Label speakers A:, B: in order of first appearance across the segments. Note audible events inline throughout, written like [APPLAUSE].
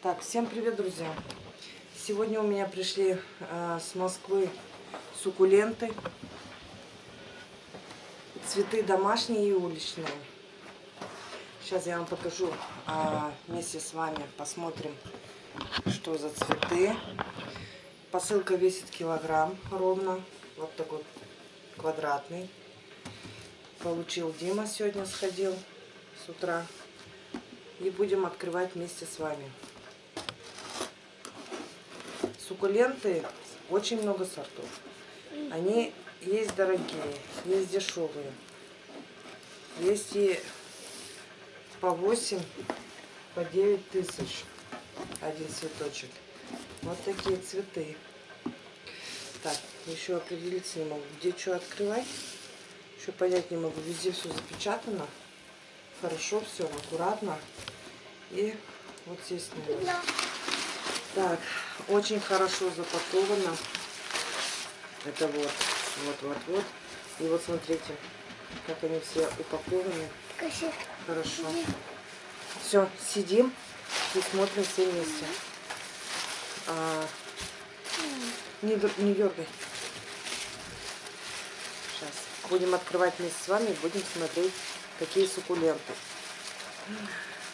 A: Так, всем привет, друзья! Сегодня у меня пришли э, с Москвы суккуленты. Цветы домашние и уличные. Сейчас я вам покажу э, вместе с вами, посмотрим, что за цветы. Посылка весит килограмм ровно. Вот такой квадратный. Получил Дима сегодня, сходил с утра. И будем открывать вместе с вами. Суккуленты очень много сортов. Они есть дорогие, есть дешевые. Есть и по 8, по 9 тысяч один цветочек. Вот такие цветы. Так, еще определиться не могу, где что открывать. Еще понять не могу. Везде все запечатано. Хорошо все, аккуратно. И вот здесь, наверное. Так, очень хорошо запаковано. Это вот, вот, вот, вот. И вот смотрите, как они все упакованы. Хорошо. Все, сидим и смотрим все вместе. А, не, не дергай. Сейчас. Будем открывать вместе с вами, будем смотреть, какие суккуленты.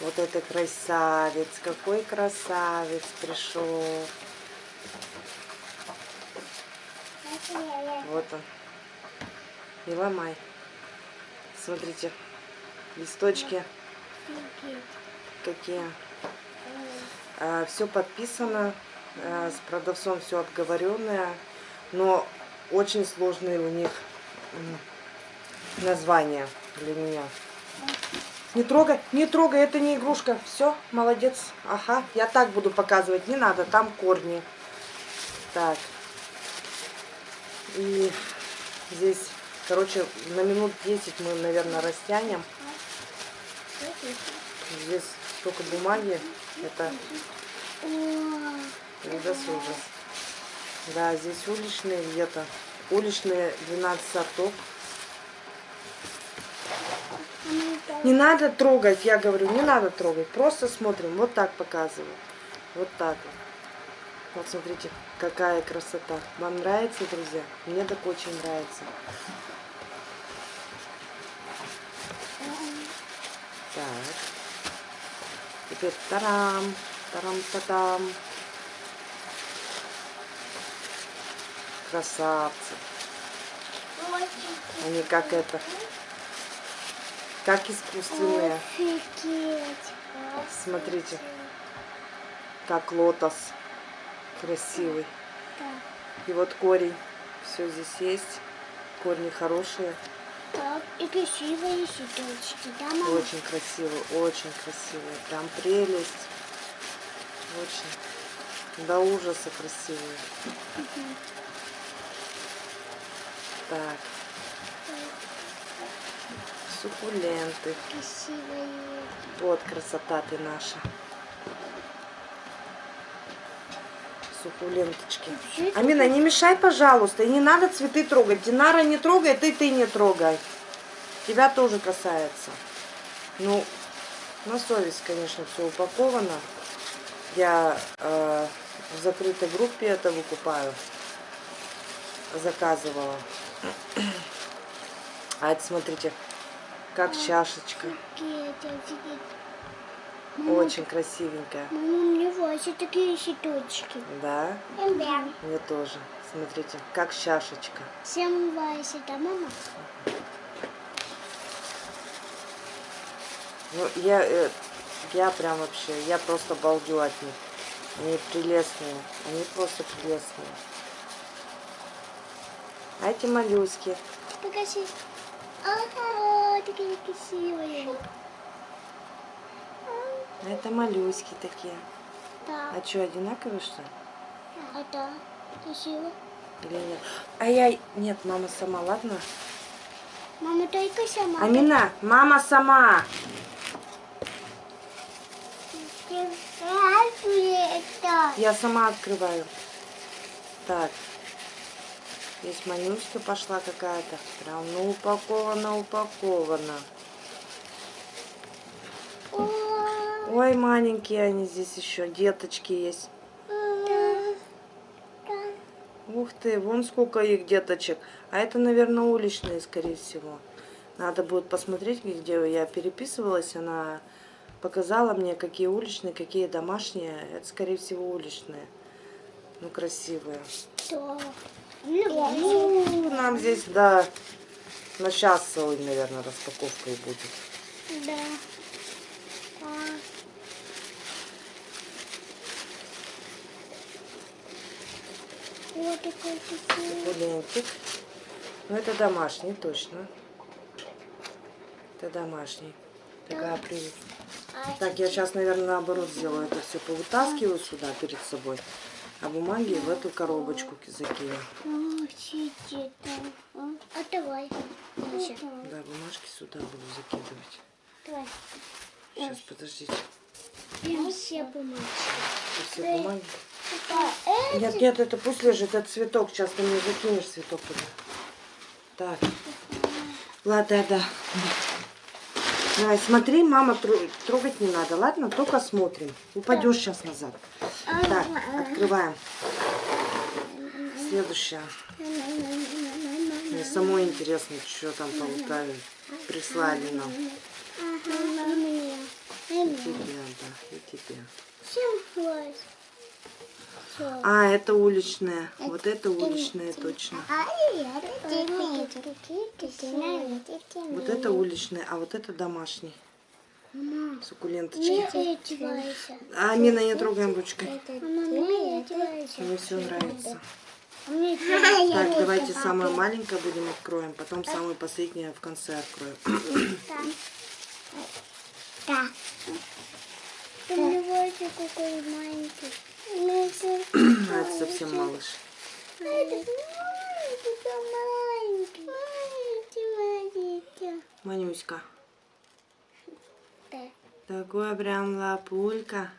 A: Вот это красавец, какой красавец пришел. Вот он. И ломай. Смотрите, листочки. Какие. А, все подписано. А, с продавцом все обговоренное. Но очень сложные у них названия для меня. Не трогай, не трогай, это не игрушка. Все, молодец. Ага, я так буду показывать. Не надо, там корни. Так. И здесь, короче, на минут 10 мы, наверное, растянем. Здесь столько бумаги. Это ужас, ужас. Да, здесь уличные где-то. Уличные 12 сортов. Не надо трогать, я говорю, не надо трогать. Просто смотрим, вот так показываю. Вот так вот. Вот смотрите, какая красота. Вам нравится, друзья? Мне так очень нравится. Так. Теперь тарам, тарам-татам. Красавцы. Они как это как искусственные. Офигеть. Смотрите, как лотос красивый. И вот корень. Все здесь есть. Корни хорошие.
B: Так, и красивые цветочки, да, мама?
A: Очень красивые, очень красивые. Прям прелесть. Очень. До ужаса красивые. Угу. Так суккуленты.
B: Красивые.
A: Вот красота ты наша. Суккуленточки. Амина, не мешай, пожалуйста. И не надо цветы трогать. Динара не трогает, и ты не трогай. Тебя тоже касается. Ну, на совесть, конечно, все упаковано. Я э, в закрытой группе это выкупаю. Заказывала. [CLEARS THROAT] А это, смотрите, как чашечка. Очень красивенькая.
B: У меня вообще такие цветочки.
A: Да?
B: Да.
A: Мне тоже. Смотрите, как чашечка.
B: Всем Вася, да, мама?
A: Ну, я, э, я прям вообще, я просто балдю от них. Они прелестные. Они просто прелестные. А эти моллюски.
B: Покажи. Ага, такие красивые.
A: Это моллюски такие.
B: Да.
A: А что, одинаковые что ли?
B: А да, красиво.
A: Или нет? А я... Нет, мама сама, ладно?
B: Мама только сама.
A: Амина, мама сама. Я сама открываю. Так. Здесь манюська пошла какая-то. Прям, ну, упакована, упакована. Ой, маленькие они здесь еще, деточки есть. Ух ты, вон сколько их деточек. А это, наверное, уличные, скорее всего. Надо будет посмотреть, где я переписывалась. Она показала мне, какие уличные, какие домашние. Это, скорее всего, уличные. Ну, красивые.
B: Да.
A: Ну, нам здесь, да, на час целый, наверное, распаковка и будет.
B: Да. А. Вот такой.
A: Пулентик. Ну, это домашний, точно. Это домашний. Такая привет.
B: А
A: Так, я сейчас, наверное, наоборот сделаю. Это все повытаскиваю сюда перед собой. А бумаги в эту коробочку закину.
B: А давай.
A: Да, бумажки сюда буду закидывать.
B: Давай.
A: Сейчас, подождите.
B: Прям все бумажки.
A: Это все бумаги.
B: А, э,
A: Нет, нет, это пусть лежит, это цветок. Сейчас ты мне закинешь цветок туда. Так. Ладно, да, да. Давай, смотри, мама, тро- трогать не надо, ладно? Только смотрим. Упадешь сейчас назад. Так, открываем. Следующее. Мне самой интересно, что там полутали. Прислали нам. И тебе, да, и тебе. А, это уличная. Вот это уличная точно. Вот это уличная, а вот это домашний. Суккуленточки.
B: Не одевайся.
A: А, Мина, не трогаем ручкой.
B: Мама.
A: Мне все нравится.
B: А
A: Так, давайте самое маленькое будем откроем, потом самое последнее в конце откроем. [COUGHS]
B: Да. Какой маленький. [COUGHS]
A: А, это совсем малыш.
B: А это маленький. Маленький, маленький.
A: Манюська.
B: Да.
A: Такой прям лапулька.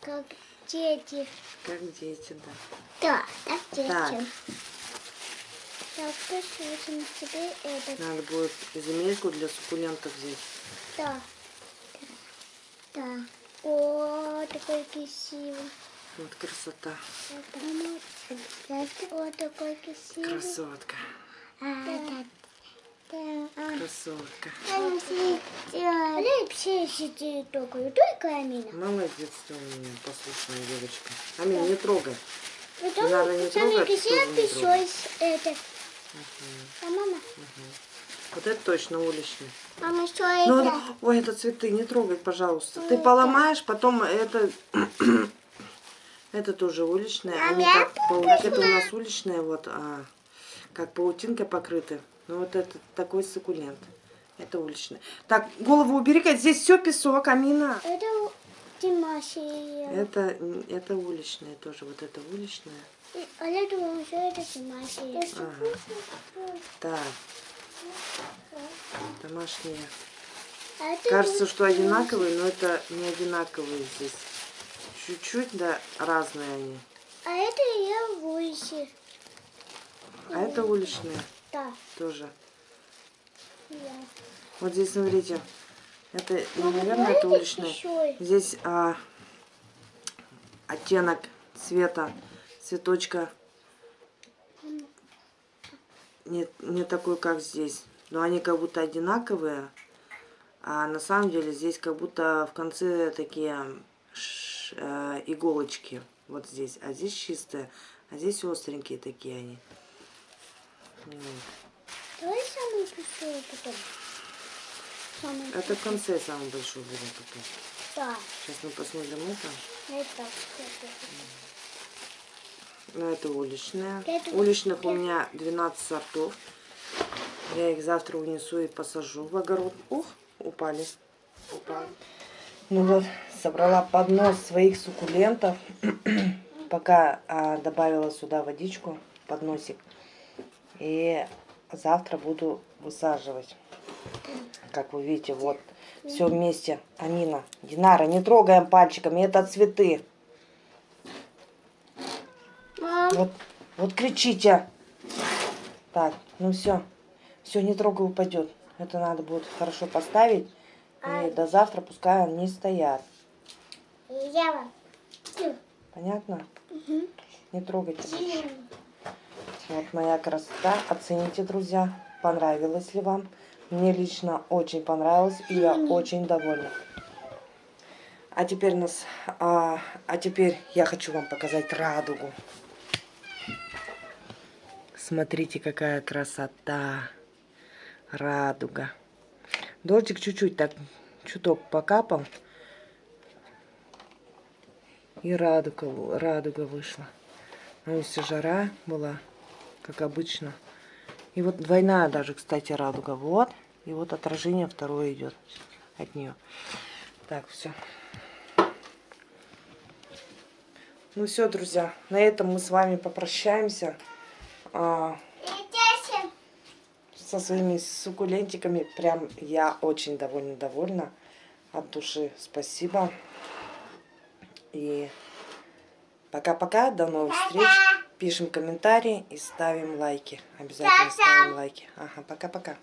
B: Как дети.
A: Как дети, да.
B: Да, так дети.
A: Так.
B: Так, посмотрим тебе этот.
A: Надо будет земельку для суккулентов взять.
B: Да. Да. О, такой красивый.
A: Вот красота.
B: Вот такой красивый.
A: Красотка.
B: Да. Да.
A: Красотка. Молодец ты у меня, послушная девочка. Амин, не трогай.
B: Потом
A: Надо не трогать, чтобы не трогать.
B: это. А мама?
A: Вот это точно уличный.
B: Мама, что
A: Ну,
B: это?
A: ой, это цветы, не трогай, пожалуйста. Ты поломаешь, потом это... Это тоже уличные. Они как, как это у нас уличные, вот, а, как паутинкой покрыты. Ну, вот это такой суккулент. Это уличный. Так, голову убери-ка, здесь все песок, Амина.
B: Это Димаши.
A: Это, это уличные тоже, вот это уличное.
B: Олег думал, что это Димаши.
A: Так, домашние.
B: А это
A: Кажется, что одинаковые, но это не одинаковые здесь. Чуть-чуть, да, разные они.
B: А это я выше.
A: А это уличные
B: Да.
A: тоже.
B: Я.
A: Вот здесь, смотрите, это,
B: Мама,
A: наверное, это уличные.
B: еще.
A: Здесь а, оттенок цвета, цветочка не, не такой, как здесь. Но они как будто одинаковые. А на самом деле здесь как будто в конце такие ш- э, иголочки. Вот здесь. А здесь чистые. А здесь остренькие такие они.
B: Давай самый большой потом. Самый
A: Это в конце самый большой будет потом.
B: Да.
A: Сейчас мы посмотрим это.
B: Это.
A: Ну, это уличные.
B: Это-
A: Уличных у меня 12 сортов. Я их завтра унесу и посажу в огород. Ух, упали. Упали. Ну вот, собрала поднос своих суккулентов. [CLEARS THROAT] Пока а, добавила сюда водичку, подносик. И завтра буду высаживать. Как вы видите, вот все вместе. Амина, Динара, не трогаем пальчиками, это цветы.
B: Мам.
A: Вот, вот кричите. Так, ну все. Все, не трогай, упадет. Это надо будет хорошо поставить. И до завтра пускай они стоят.
B: Я вам.
A: Понятно?
B: мгм.
A: Не трогайте. Вот моя красота. Оцените, друзья, понравилось ли вам. Мне лично очень понравилось, и я очень довольна. А теперь нас, а, а теперь я хочу вам показать радугу. Смотрите, какая красота, радуга. Дождик чуть-чуть так, чуток покапал, и радуга, радуга вышла. На улице жара была, как обычно. И вот двойная даже, кстати, радуга. Вот. И вот отражение второе идет от нее. Так, все. Ну все, друзья, на этом мы с вами попрощаемся а, со своими суккулентиками. Прям я очень довольно довольна. От души спасибо. И пока-пока, до новых встреч. Пишем комментарии и ставим лайки. Обязательно ставим лайки. Ага, пока-пока.